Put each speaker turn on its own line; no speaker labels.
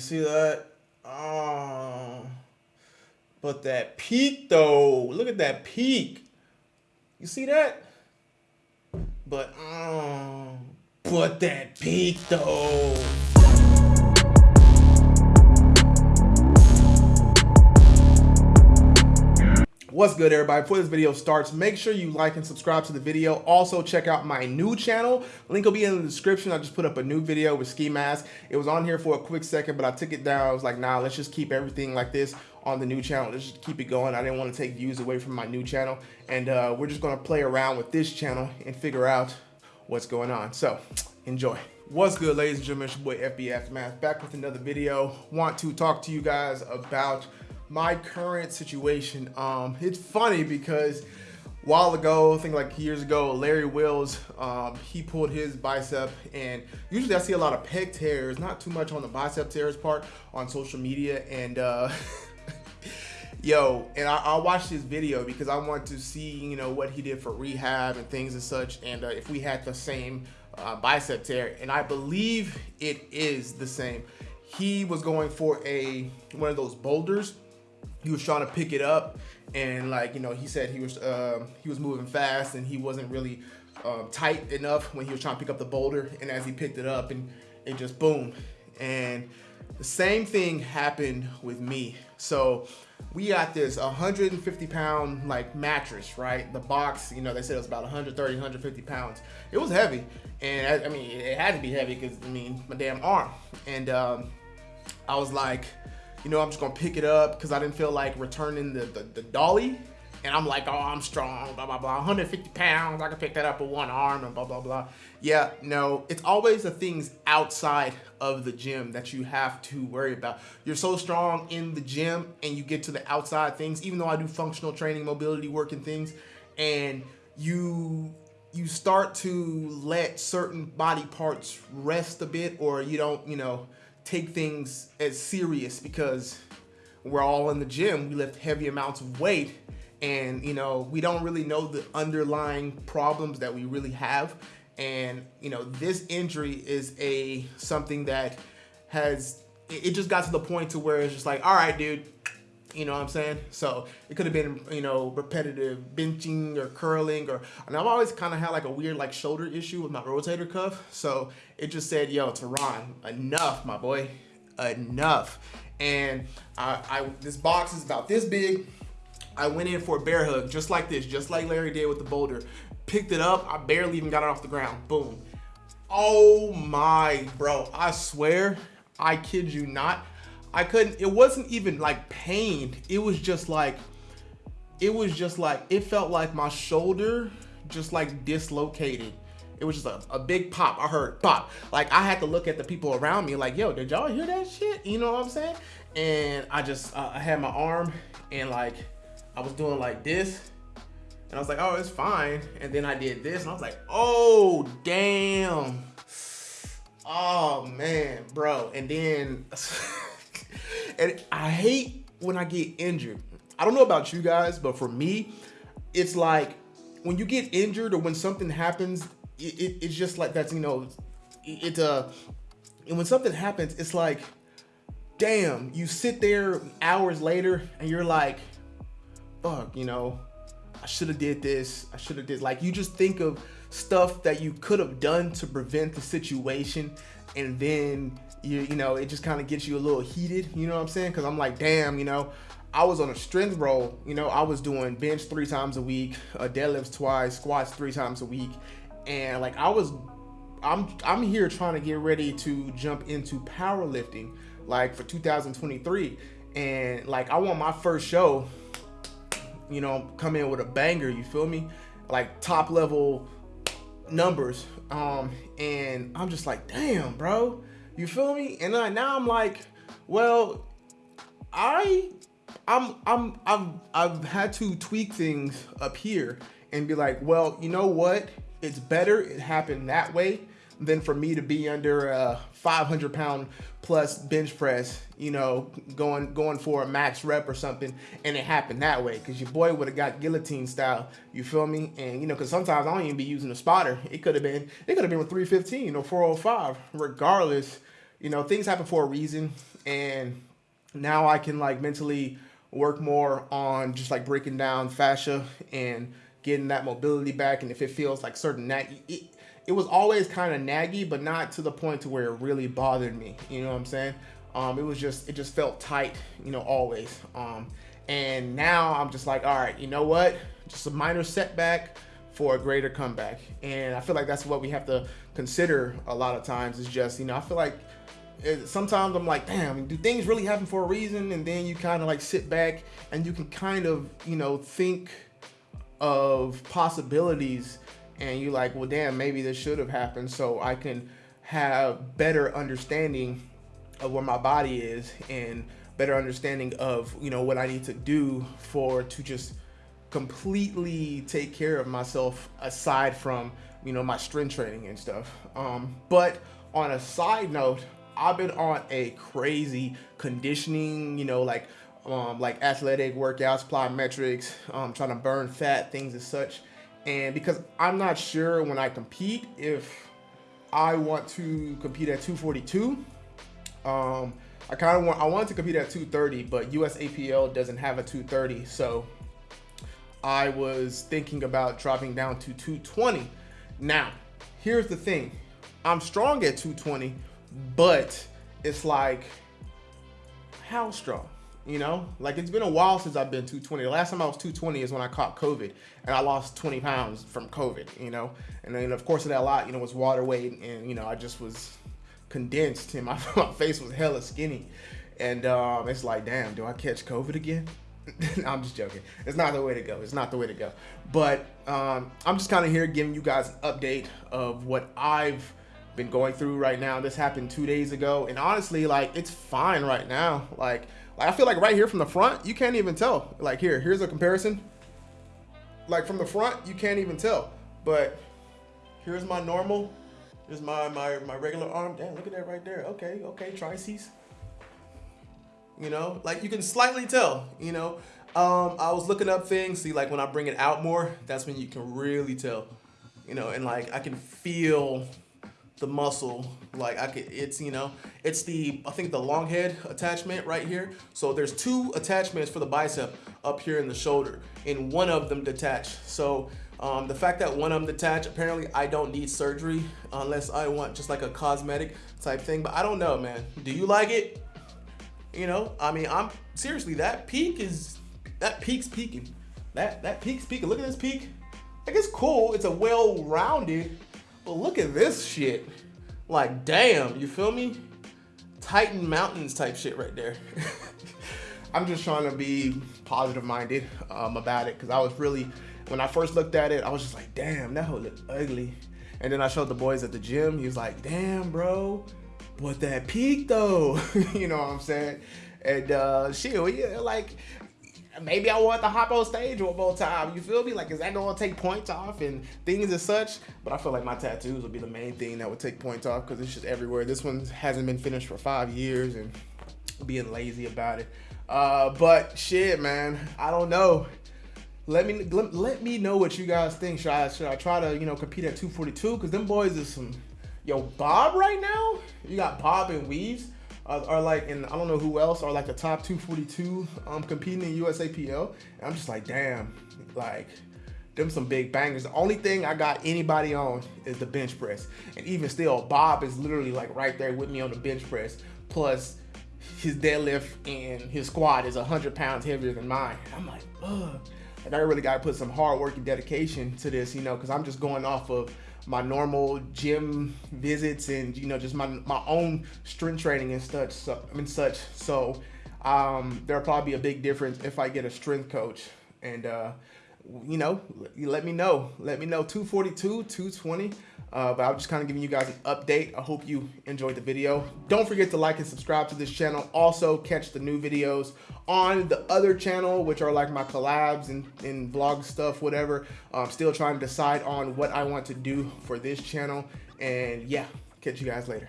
you see that? Oh. But that peak though, look at that peak. You see that? But, oh, but that peak though. What's good everybody? Before this video starts, make sure you like and subscribe to the video. Also check out my new channel. Link will be in the description. I just put up a new video with ski mask. It was on here for a quick second, but I took it down. I was like, nah, let's just keep everything like this on the new channel. Let's just keep it going. I didn't want to take views away from my new channel. And uh, we're just gonna play around with this channel and figure out what's going on. So enjoy. What's good, ladies and gentlemen? It's your boy FB Aftermath back with another video. Want to talk to you guys about my current situation. Um, it's funny because a while ago, I think like years ago, Larry Wheels, um, he pulled his bicep and usually I see a lot of pec tears, not too much on the bicep tears part on social media. And uh, yo, and I, I watched his video because I want to see, you know, what he did for rehab and things and such. And uh, if we had the same uh, bicep tear, and I believe it is the same. He was going for a one of those boulders he was trying to pick it up and like you know he said he was uh, he was moving fast and he wasn't really uh, tight enough when he was trying to pick up the boulder and as he picked it up and it just boom. And the same thing happened with me. So we got this 150 pound like mattress right? The box you know they said it was about 130 150 pounds. It was heavy and I, I mean it had to be heavy because I mean my damn arm. And um, I was like you know, I'm just gonna pick it up because I didn't feel like returning the, the, the, dolly. And I'm like, oh, I'm strong, blah, blah, blah. 150 pounds, I can pick that up with one arm and blah, blah, blah. Yeah, no, it's always the things outside of the gym that you have to worry about. You're so strong in the gym and you get to the outside things, even though I do functional training, mobility work and things, and you you start to let certain body parts rest a bit or you don't, you know, take things as serious because we're all in the gym. We lift heavy amounts of weight and you know we don't really know the underlying problems that we really have and you know this injury is a something that has it just got to the point to where it's just like all right dude you know what I'm saying? So it could have been, you know, repetitive benching or curling or, and I've always kind of had like a weird like shoulder issue with my rotator cuff. So it just said, yo, Teron, enough, my boy, enough. And I, I, this box is about this big. I went in for a bear hug, just like this, just like Larry did with the boulder. Picked it up, I barely even got it off the ground, boom. Oh my, bro, I swear, I kid you not, I couldn't, it wasn't even like pain. It was just like, it was just like, it felt like my shoulder just like dislocated. It was just a, a big pop. I heard pop. Like I had to look at the people around me like, yo, did y'all hear that shit? You know what I'm saying? And I just, uh, I had my arm and like, I was doing like this and I was like, oh, it's fine. And then I did this and I was like, oh, damn. Oh man, bro. And then and I hate when I get injured. I don't know about you guys, but for me, it's like when you get injured or when something happens, it, it, it's just like that's, you know, it's a, uh, and when something happens, it's like, damn, you sit there hours later and you're like, fuck, you know, I should have did this. I should have did like, you just think of stuff that you could have done to prevent the situation. And then you, you know, it just kind of gets you a little heated, you know what I'm saying? Cause I'm like, damn, you know, I was on a strength roll, you know, I was doing bench three times a week, uh, deadlifts twice, squats three times a week. And like, I was, I'm, I'm here trying to get ready to jump into powerlifting, like for 2023. And like, I want my first show, you know, come in with a banger, you feel me? Like top level numbers. Um, and I'm just like, damn, bro you feel me? And then now I'm like, well, I, I'm, I'm, I've, I've had to tweak things up here and be like, well, you know what? It's better it happened that way than for me to be under a 500 pound plus bench press, you know, going going for a max rep or something, and it happened that way. Cause your boy would have got guillotine style. You feel me? And you know, cause sometimes I don't even be using a spotter. It could have been, it could have been with 315 or 405. Regardless, you know, things happen for a reason. And now I can like mentally work more on just like breaking down fascia and getting that mobility back. And if it feels like certain nag, it, it was always kind of naggy, but not to the point to where it really bothered me. You know what I'm saying? Um, it was just, it just felt tight, you know, always. Um, and now I'm just like, all right, you know what? Just a minor setback for a greater comeback. And I feel like that's what we have to consider a lot of times is just, you know, I feel like it, sometimes I'm like, damn, do things really happen for a reason? And then you kind of like sit back and you can kind of, you know, think of possibilities and you're like, well, damn, maybe this should have happened so I can have better understanding of where my body is and better understanding of, you know, what I need to do for to just completely take care of myself aside from, you know, my strength training and stuff. Um, but on a side note, I've been on a crazy conditioning, you know, like um, like athletic workouts, plyometrics, um, trying to burn fat, things as such. And because I'm not sure when I compete if I want to compete at 242, um, I kind of want I wanted to compete at 230, but USAPL doesn't have a 230, so I was thinking about dropping down to 220. Now, here's the thing: I'm strong at 220 but it's like how strong you know like it's been a while since i've been 220 the last time i was 220 is when i caught covid and i lost 20 pounds from covid you know and then of course that lot you know was water weight and you know i just was condensed and my, my face was hella skinny and um, it's like damn do i catch covid again I'm just joking. It's not the way to go. It's not the way to go. But um, I'm just kind of here giving you guys an update of what I've been going through right now. This happened two days ago, and honestly, like it's fine right now. Like, I feel like right here from the front, you can't even tell. Like here, here's a comparison. Like from the front, you can't even tell. But here's my normal. Here's my my my regular arm. Damn, look at that right there. Okay, okay, triceps. You know, like you can slightly tell. You know, um, I was looking up things. See, like when I bring it out more, that's when you can really tell. You know, and like I can feel the muscle like I could it's you know it's the I think the long head attachment right here. So there's two attachments for the bicep up here in the shoulder and one of them detached. So um, the fact that one of them detached apparently I don't need surgery unless I want just like a cosmetic type thing but I don't know man. Do you like it? You know I mean I'm seriously that peak is that peak's peaking. That that peak's peaking. Look at this peak. Like it's cool. It's a well-rounded but look at this shit. Like, damn, you feel me? Titan Mountains type shit right there. I'm just trying to be positive minded um, about it because I was really, when I first looked at it, I was just like, damn, that hoe look ugly. And then I showed the boys at the gym. He was like, damn, bro, but that peak though, you know what I'm saying? And uh, shit, yeah, like maybe I want to hop on stage one more time. You feel me? Like, is that gonna take points off and things as such? But I feel like my tattoos would be the main thing that would take points off because it's just everywhere. This one hasn't been finished for five years and being lazy about it. Uh, but shit, man, I don't know. Let me let, let me know what you guys think. Should I should I try to you know compete at 242? Because them boys is some yo Bob right now. You got Bob and Weaves are, like, and I don't know who else are like the top 242 um, competing in USAPL. And I'm just like, damn, like, them some big bangers. The only thing I got anybody on is the bench press. And even still, Bob is literally like right there with me on the bench press. Plus, his deadlift and his squat is 100 pounds heavier than mine. I'm like, ugh. Like, I really got to put some hard work and dedication to this, you know, because I'm just going off of my normal gym visits and you know just my my own strength training and such so I mean such. So um, there'll probably be a big difference if I get a strength coach. And uh, you know let me know let me know 242 220 uh, but I'm just kind of giving you guys an update. I hope you enjoyed the video. Don't forget to like and subscribe to this channel. Also, catch the new videos on the other channel, which are like my collabs and, and vlog stuff, whatever. I'm still trying to decide on what I want to do for this channel. And yeah, catch you guys later.